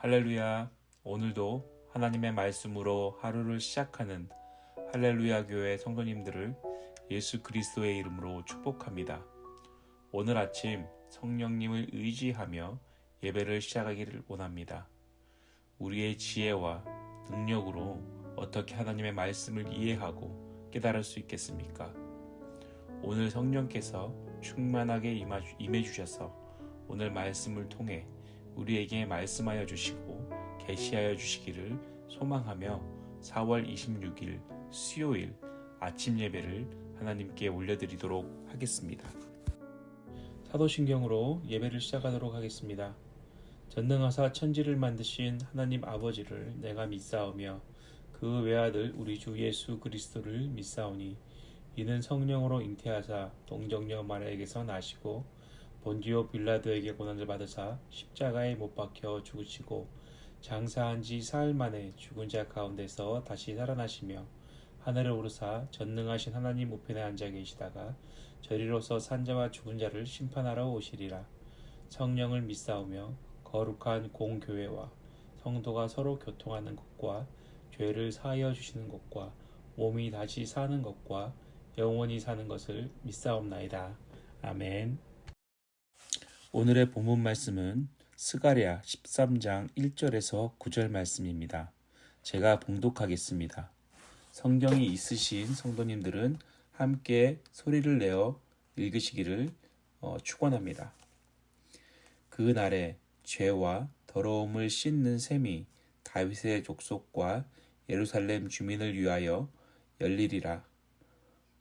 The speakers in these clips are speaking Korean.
할렐루야. 오늘도 하나님의 말씀으로 하루를 시작하는 할렐루야 교회 성도님들을 예수 그리스도의 이름으로 축복합니다. 오늘 아침 성령님을 의지하며 예배를 시작하기를 원합니다. 우리의 지혜와 능력으로 어떻게 하나님의 말씀을 이해하고 깨달을 수 있겠습니까? 오늘 성령께서 충만하게 임해 주셔서 오늘 말씀을 통해 우리에게 말씀하여 주시고 계시하여 주시기를 소망하며 4월 26일 수요일 아침 예배를 하나님께 올려드리도록 하겠습니다. 사도신경으로 예배를 시작하도록 하겠습니다. 전능하사 천지를 만드신 하나님 아버지를 내가 믿사오며 그 외아들 우리 주 예수 그리스도를 믿사오니 이는 성령으로 잉태하사 동정녀 마리아에게서 나시고 본디오 빌라도에게 고난을 받으사 십자가에 못 박혀 죽으시고 장사한 지 사흘 만에 죽은 자 가운데서 다시 살아나시며 하늘을 오르사 전능하신 하나님 우편에 앉아 계시다가 저리로서 산자와 죽은 자를 심판하러 오시리라 성령을 믿사오며 거룩한 공교회와 성도가 서로 교통하는 것과 죄를 사하여 주시는 것과 몸이 다시 사는 것과 영원히 사는 것을 믿사옵나이다. 아멘. 오늘의 본문 말씀은 스가랴 13장 1절에서 9절 말씀입니다. 제가 봉독하겠습니다. 성경이 있으신 성도님들은 함께 소리를 내어 읽으시기를 어, 축원합니다. 그 날에 죄와 더러움을 씻는 셈이 다윗의 족속과 예루살렘 주민을 위하여 열리리라.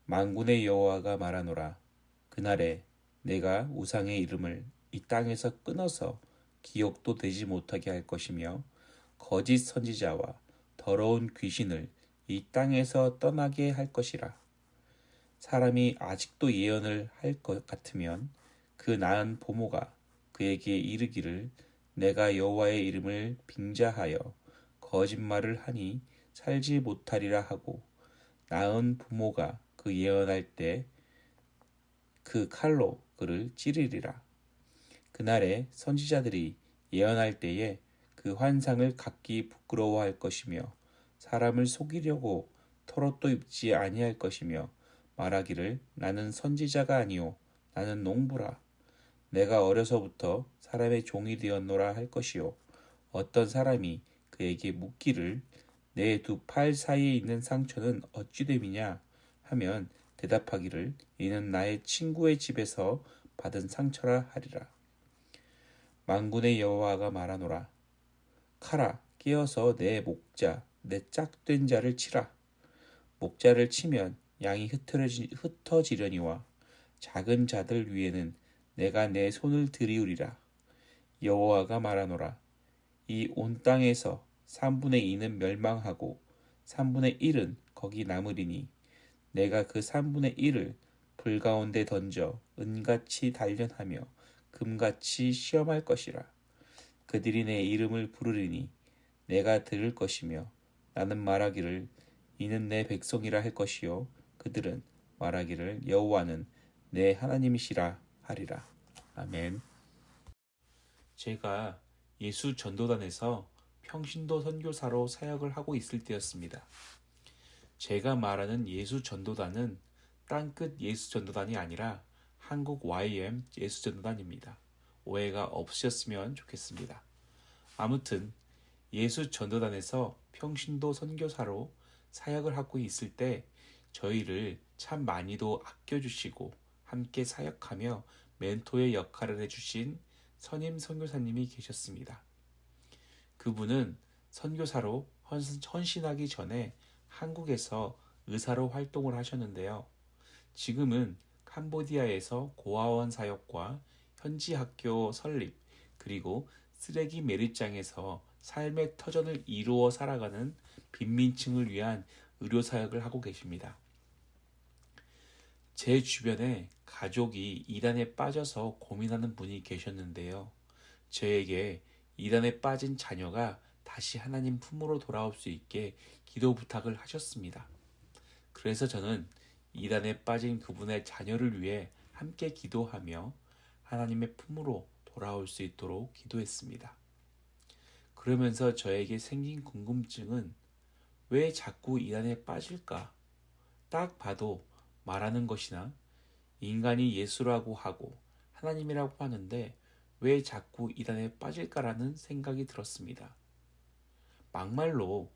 만군의 여호와가 말하노라. 그날에 내가 우상의 이름을 이 땅에서 끊어서 기억도 되지 못하게 할 것이며 거짓 선지자와 더러운 귀신을 이 땅에서 떠나게 할 것이라. 사람이 아직도 예언을 할 것 같으면 그 나은 보모가 그에게 이르기를 내가 여호와의 이름을 빙자하여 거짓말을 하니 살지 못하리라 하고 나은 부모가 그 예언할 때 그 칼로 그를 찌르리라. 그날에 선지자들이 예언할 때에 그 환상을 갖기 부끄러워할 것이며 사람을 속이려고 털옷도 입지 아니할 것이며 말하기를 나는 선지자가 아니오 나는 농부라. 내가 어려서부터 사람의 종이 되었노라 할 것이요 어떤 사람이 그에게 묻기를 내 두 팔 사이에 있는 상처는 어찌 됨이냐 하면 대답하기를 이는 나의 친구의 집에서 받은 상처라 하리라 만군의 여호와가 말하노라. 카라 끼어서 내 목자 내 짝된 자를 치라. 목자를 치면 양이 흩어지, 흩어지려니와 작은 자들 위에는 내가 내 손을 들이우리라. 여호와가 말하노라. 이 온 땅에서 3분의 2는 멸망하고 3분의 1은 거기 남으리니 내가 그 3분의 1을 불 가운데 던져 은같이 단련하며 금같이 시험할 것이라. 그들이 내 이름을 부르리니 내가 들을 것이며 나는 말하기를 이는 내 백성이라 할 것이요 그들은 말하기를 여호와는 내 하나님이시라 하리라. 아멘. 제가 예수 전도단에서 평신도 선교사로 사역을 하고 있을 때였습니다. 제가 말하는 예수 전도단은 땅끝 예수 전도단이 아니라 한국 YM 예수전도단입니다. 오해가 없으셨으면 좋겠습니다. 아무튼 예수 전도단에서 평신도 선교사로 사역을 하고 있을 때 저희를 참 많이도 아껴주시고 함께 사역하며 멘토의 역할을 해주신 선임 선교사님이 계셨습니다. 그분은 선교사로 헌신하기 전에 한국에서 의사로 활동을 하셨는데요. 지금은 캄보디아에서 고아원 사역과 현지 학교 설립 그리고 쓰레기 매립장에서 삶의 터전을 이루어 살아가는 빈민층을 위한 의료 사역을 하고 계십니다. 제 주변에 가족이 이단에 빠져서 고민하는 분이 계셨는데요. 저에게 이단에 빠진 자녀가 다시 하나님 품으로 돌아올 수 있게 기도 부탁을 하셨습니다. 그래서 저는 이단에 빠진 그분의 자녀를 위해 함께 기도하며 하나님의 품으로 돌아올 수 있도록 기도했습니다. 그러면서 저에게 생긴 궁금증은 왜 자꾸 이단에 빠질까? 딱 봐도 말하는 것이나 인간이 예수라고 하고 하나님이라고 하는데 왜 자꾸 이단에 빠질까라는 생각이 들었습니다. 막말로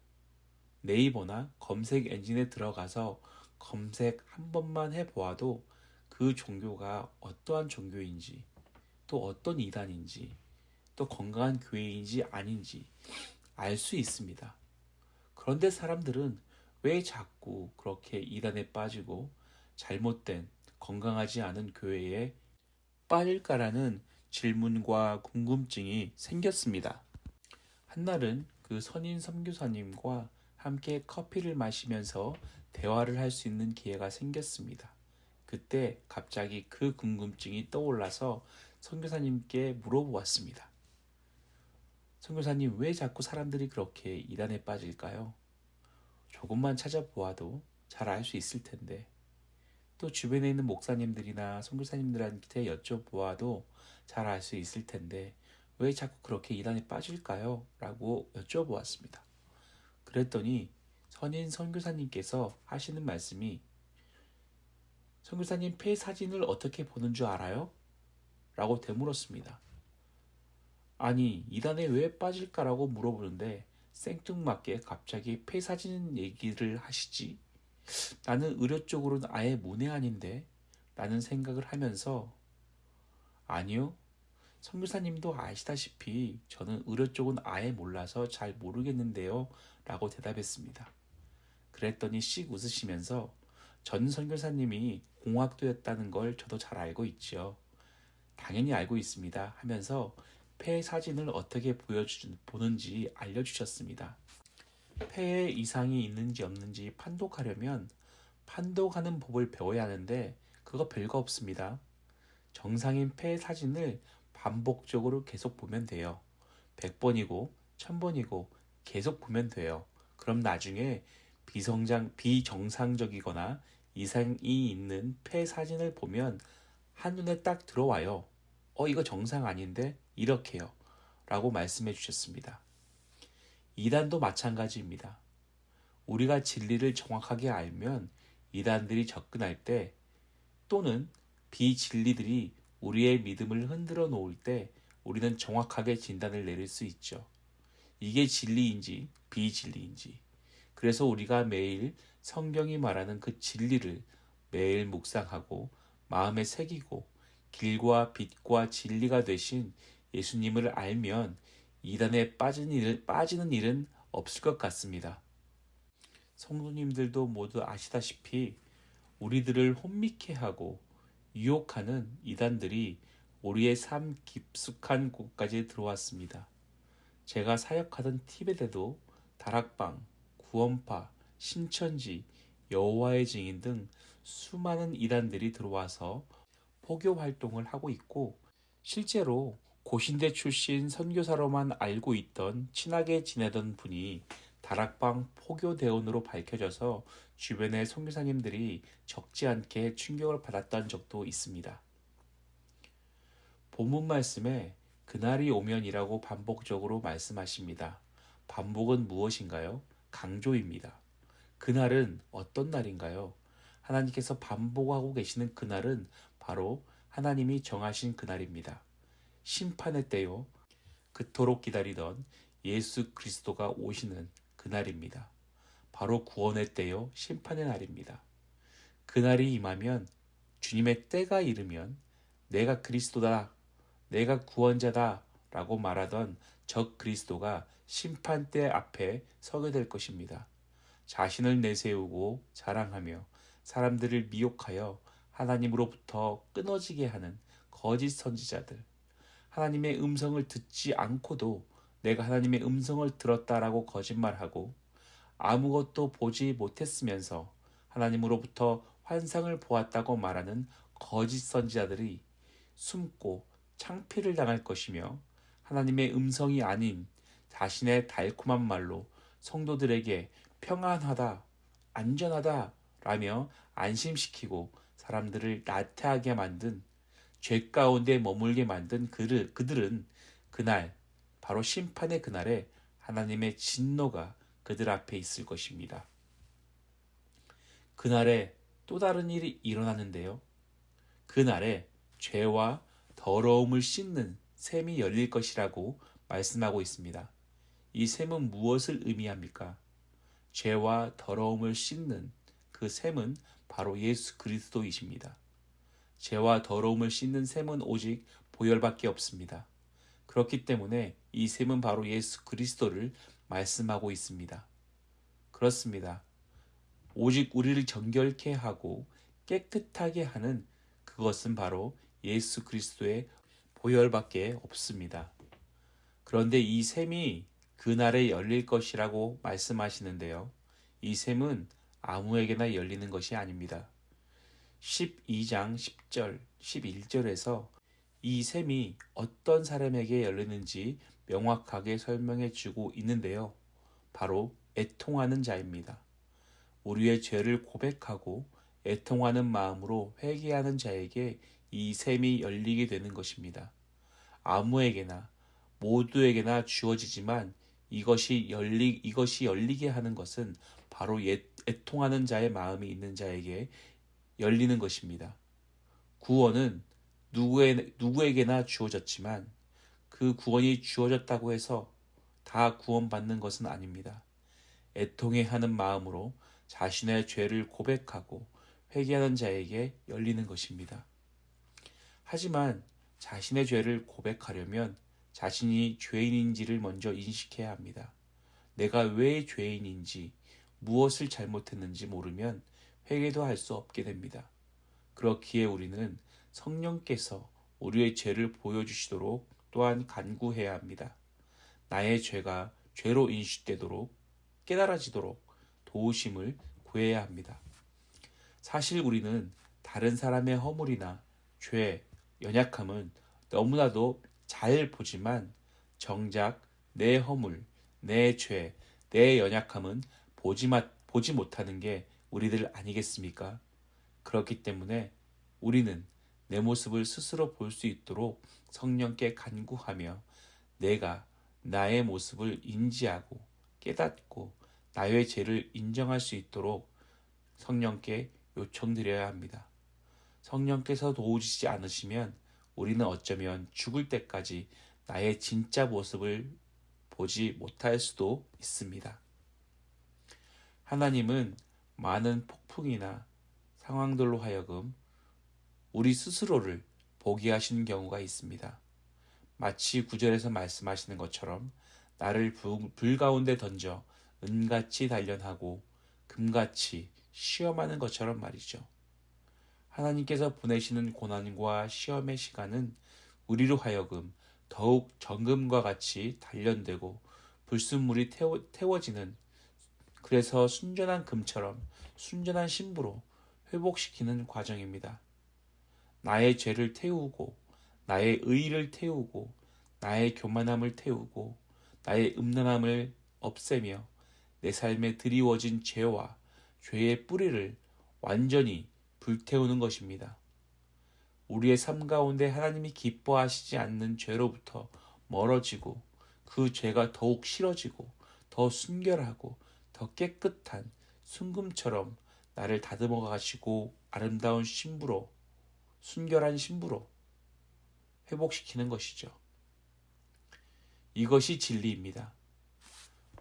네이버나 검색 엔진에 들어가서 검색 한 번만 해보아도 그 종교가 어떠한 종교인지 또 어떤 이단인지 또 건강한 교회인지 아닌지 알 수 있습니다. 그런데 사람들은 왜 자꾸 그렇게 이단에 빠지고 잘못된 건강하지 않은 교회에 빠질까라는 질문과 궁금증이 생겼습니다. 한날은 그 선인 선교사님과 함께 커피를 마시면서 대화를 할 수 있는 기회가 생겼습니다. 그때 갑자기 그 궁금증이 떠올라서 선교사님께 물어보았습니다. 선교사님 왜 자꾸 사람들이 그렇게 이단에 빠질까요? 조금만 찾아보아도 잘 알 수 있을 텐데 또 주변에 있는 목사님들이나 선교사님들한테 여쭤보아도 잘 알 수 있을 텐데 왜 자꾸 그렇게 이단에 빠질까요? 라고 여쭤보았습니다. 그랬더니 선인 선교사님께서 하시는 말씀이 선교사님 폐 사진을 어떻게 보는 줄 알아요? 라고 되물었습니다. 아니 이단에 왜 빠질까라고 물어보는데 생뚱맞게 갑자기 폐 사진 얘기를 하시지? 나는 의료 쪽으로는 아예 문외한인데 라는 생각을 하면서 아니요 선교사님도 아시다시피 저는 의료 쪽은 아예 몰라서 잘 모르겠는데요 라고 대답했습니다. 그랬더니 씩 웃으시면서 전 선교사님이 공학도였다는 걸 저도 잘 알고 있지요. 당연히 알고 있습니다 하면서 폐 사진을 어떻게 보여주, 보는지 알려주셨습니다. 폐에 이상이 있는지 없는지 판독하려면 판독하는 법을 배워야 하는데 그거 별거 없습니다. 정상인 폐 사진을 반복적으로 계속 보면 돼요. 100번이고 1000번이고 계속 보면 돼요. 그럼 나중에 비성장, 비정상적이거나 이상이 있는 폐 사진을 보면 한눈에 딱 들어와요. 어, 이거 정상 아닌데? 이렇게요. 라고 말씀해 주셨습니다. 이단도 마찬가지입니다. 우리가 진리를 정확하게 알면 이단들이 접근할 때 또는 비진리들이 우리의 믿음을 흔들어 놓을 때 우리는 정확하게 진단을 내릴 수 있죠. 이게 진리인지 비진리인지. 그래서 우리가 매일 성경이 말하는 그 진리를 매일 묵상하고 마음에 새기고 길과 빛과 진리가 되신 예수님을 알면 이단에 빠지는, 일, 빠지는 일은 없을 것 같습니다. 성도님들도 모두 아시다시피 우리들을 혼미케 하고 유혹하는 이단들이 우리의 삶 깊숙한 곳까지 들어왔습니다. 제가 사역하던 티벳에도 다락방, 구원파, 신천지, 여호와의 증인 등 수많은 이단들이 들어와서 포교 활동을 하고 있고 실제로 고신대 출신 선교사로만 알고 있던 친하게 지내던 분이 다락방 포교 대원으로 밝혀져서 주변의 선교사님들이 적지 않게 충격을 받았던 적도 있습니다. 본문 말씀에 그날이 오면이라고 반복적으로 말씀하십니다. 반복은 무엇인가요? 강조입니다. 그날은 어떤 날인가요? 하나님께서 반복하고 계시는 그날은 바로 하나님이 정하신 그날입니다. 심판의 때요. 그토록 기다리던 예수 그리스도가 오시는 그날입니다. 바로 구원의 때요. 심판의 날입니다. 그날이 임하면 주님의 때가 이르면 내가 그리스도다. 내가 구원자다. 라고 말하던 적 그리스도가 심판대 앞에 서게 될 것입니다. 자신을 내세우고 자랑하며 사람들을 미혹하여 하나님으로부터 끊어지게 하는 거짓 선지자들, 하나님의 음성을 듣지 않고도 내가 하나님의 음성을 들었다라고 거짓말하고 아무것도 보지 못했으면서 하나님으로부터 환상을 보았다고 말하는 거짓 선지자들이 숨고 창피를 당할 것이며 하나님의 음성이 아닌 자신의 달콤한 말로 성도들에게 평안하다, 안전하다 라며 안심시키고 사람들을 나태하게 만든 죄 가운데 머물게 만든 그를, 그들은 그날 바로 심판의 그날에 하나님의 진노가 그들 앞에 있을 것입니다. 그날에 또 다른 일이 일어나는데요. 그날에 죄와 더러움을 씻는 샘이 열릴 것이라고 말씀하고 있습니다. 이 샘은 무엇을 의미합니까? 죄와 더러움을 씻는 그 샘은 바로 예수 그리스도이십니다. 죄와 더러움을 씻는 샘은 오직 보혈밖에 없습니다. 그렇기 때문에 이 샘은 바로 예수 그리스도를 말씀하고 있습니다. 그렇습니다. 오직 우리를 정결케 하고 깨끗하게 하는 그것은 바로 예수 그리스도의 보혈밖에 없습니다. 그런데 이 샘이 그날에 열릴 것이라고 말씀하시는데요. 이 샘은 아무에게나 열리는 것이 아닙니다. 12장 10절, 11절에서 이 샘이 어떤 사람에게 열리는지 명확하게 설명해 주고 있는데요. 바로 애통하는 자입니다. 우리의 죄를 고백하고 애통하는 마음으로 회개하는 자에게 이 샘이 열리게 되는 것입니다. 아무에게나 모두에게나 주어지지만 이것이 열리 이것이 열리게 하는 것은 바로 애, 애통하는 자의 마음이 있는 자에게 열리는 것입니다. 구원은 누구에, 누구에게나 주어졌지만 그 구원이 주어졌다고 해서 다 구원받는 것은 아닙니다. 애통해 하는 마음으로 자신의 죄를 고백하고 회개하는 자에게 열리는 것입니다. 하지만 자신의 죄를 고백하려면 자신이 죄인인지를 먼저 인식해야 합니다. 내가 왜 죄인인지, 무엇을 잘못했는지 모르면 회개도 할 수 없게 됩니다. 그렇기에 우리는 성령께서 우리의 죄를 보여주시도록 또한 간구해야 합니다. 나의 죄가 죄로 인식되도록 깨달아지도록 도우심을 구해야 합니다. 사실 우리는 다른 사람의 허물이나 죄, 연약함은 너무나도 잘 보지만 정작 내 허물, 내 죄, 내 연약함은 보지, 마, 보지 못하는 게 우리들 아니겠습니까? 그렇기 때문에 우리는 내 모습을 스스로 볼 수 있도록 성령께 간구하며 내가 나의 모습을 인지하고 깨닫고 나의 죄를 인정할 수 있도록 성령께 요청드려야 합니다. 성령께서 도우시지 않으시면 우리는 어쩌면 죽을 때까지 나의 진짜 모습을 보지 못할 수도 있습니다. 하나님은 많은 폭풍이나 상황들로 하여금 우리 스스로를 보게 하시는 경우가 있습니다. 마치 구절에서 말씀하시는 것처럼 나를 불 가운데 던져 은같이 단련하고 금같이 시험하는 것처럼 말이죠. 하나님께서 보내시는 고난과 시험의 시간은 우리로 하여금 더욱 정금과 같이 단련되고 불순물이 태워, 태워지는 그래서 순전한 금처럼 순전한 신부로 회복시키는 과정입니다. 나의 죄를 태우고 나의 의를 태우고 나의 교만함을 태우고 나의 음란함을 없애며 내 삶에 드리워진 죄와 죄의 뿌리를 완전히 불태우는 것입니다. 우리의 삶 가운데 하나님이 기뻐하시지 않는 죄로부터 멀어지고 그 죄가 더욱 싫어지고 더 순결하고 더 깨끗한 순금처럼 나를 다듬어 가시고 아름다운 신부로 순결한 신부로 회복시키는 것이죠. 이것이 진리입니다.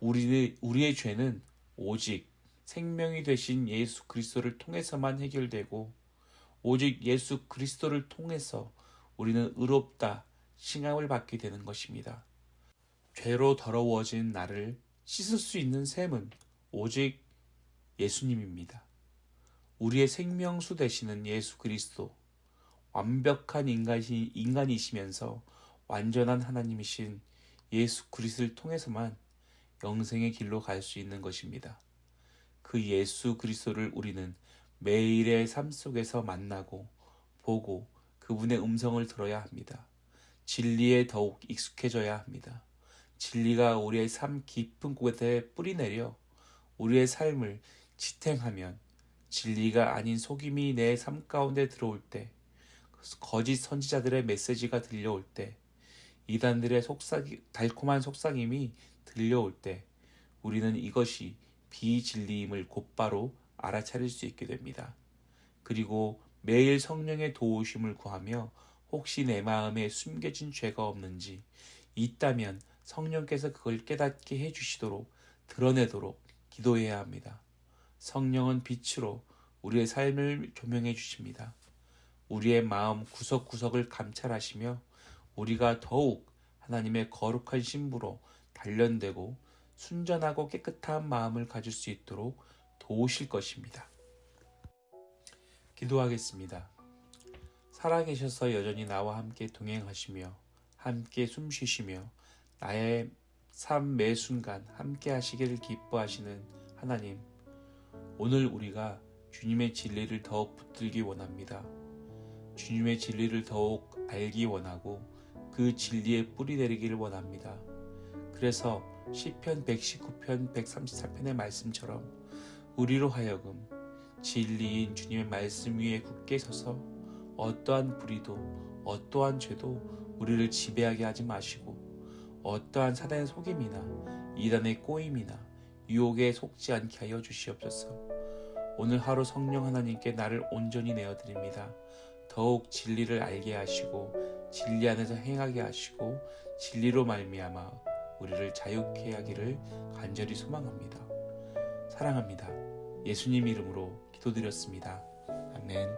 우리, 우리의 죄는 오직 생명이 되신 예수 그리스도를 통해서만 해결되고 오직 예수 그리스도를 통해서 우리는 의롭다 칭함을 받게 되는 것입니다. 죄로 더러워진 나를 씻을 수 있는 샘은 오직 예수님입니다. 우리의 생명수 되시는 예수 그리스도, 완벽한 인간이, 인간이시면서 완전한 하나님이신 예수 그리스도를 통해서만 영생의 길로 갈 수 있는 것입니다. 그 예수 그리스도를 우리는 매일의 삶 속에서 만나고 보고 그분의 음성을 들어야 합니다. 진리에 더욱 익숙해져야 합니다. 진리가 우리의 삶 깊은 곳에 뿌리내려 우리의 삶을 지탱하면 진리가 아닌 속임이 내 삶 가운데 들어올 때 거짓 선지자들의 메시지가 들려올 때 이단들의 속삭이, 달콤한 속삭임이 들려올 때 우리는 이것이 비진리임을 곧바로 알아차릴 수 있게 됩니다. 그리고 매일 성령의 도우심을 구하며 혹시 내 마음에 숨겨진 죄가 없는지 있다면 성령께서 그걸 깨닫게 해주시도록 드러내도록 기도해야 합니다. 성령은 빛으로 우리의 삶을 조명해 주십니다. 우리의 마음 구석구석을 감찰하시며 우리가 더욱 하나님의 거룩한 신부로 단련되고 순전하고 깨끗한 마음을 가질 수 있도록 도우실 것입니다. 기도하겠습니다. 살아계셔서 여전히 나와 함께 동행하시며 함께 숨쉬시며 나의 삶 매 순간 함께 하시기를 기뻐하시는 하나님, 오늘 우리가 주님의 진리를 더욱 붙들기 원합니다. 주님의 진리를 더욱 알기 원하고 그 진리의 뿌리 내리기를 원합니다. 그래서 시편 119편 134편의 말씀처럼 우리로 하여금 진리인 주님의 말씀 위에 굳게 서서 어떠한 불의도 어떠한 죄도 우리를 지배하게 하지 마시고 어떠한 사단의 속임이나 이단의 꼬임이나 유혹에 속지 않게 하여 주시옵소서. 오늘 하루 성령 하나님께 나를 온전히 내어드립니다. 더욱 진리를 알게 하시고 진리 안에서 행하게 하시고 진리로 말미암아 우리를 자유케 하기를 간절히 소망합니다. 사랑합니다. 예수님 이름으로 기도드렸습니다. 아멘.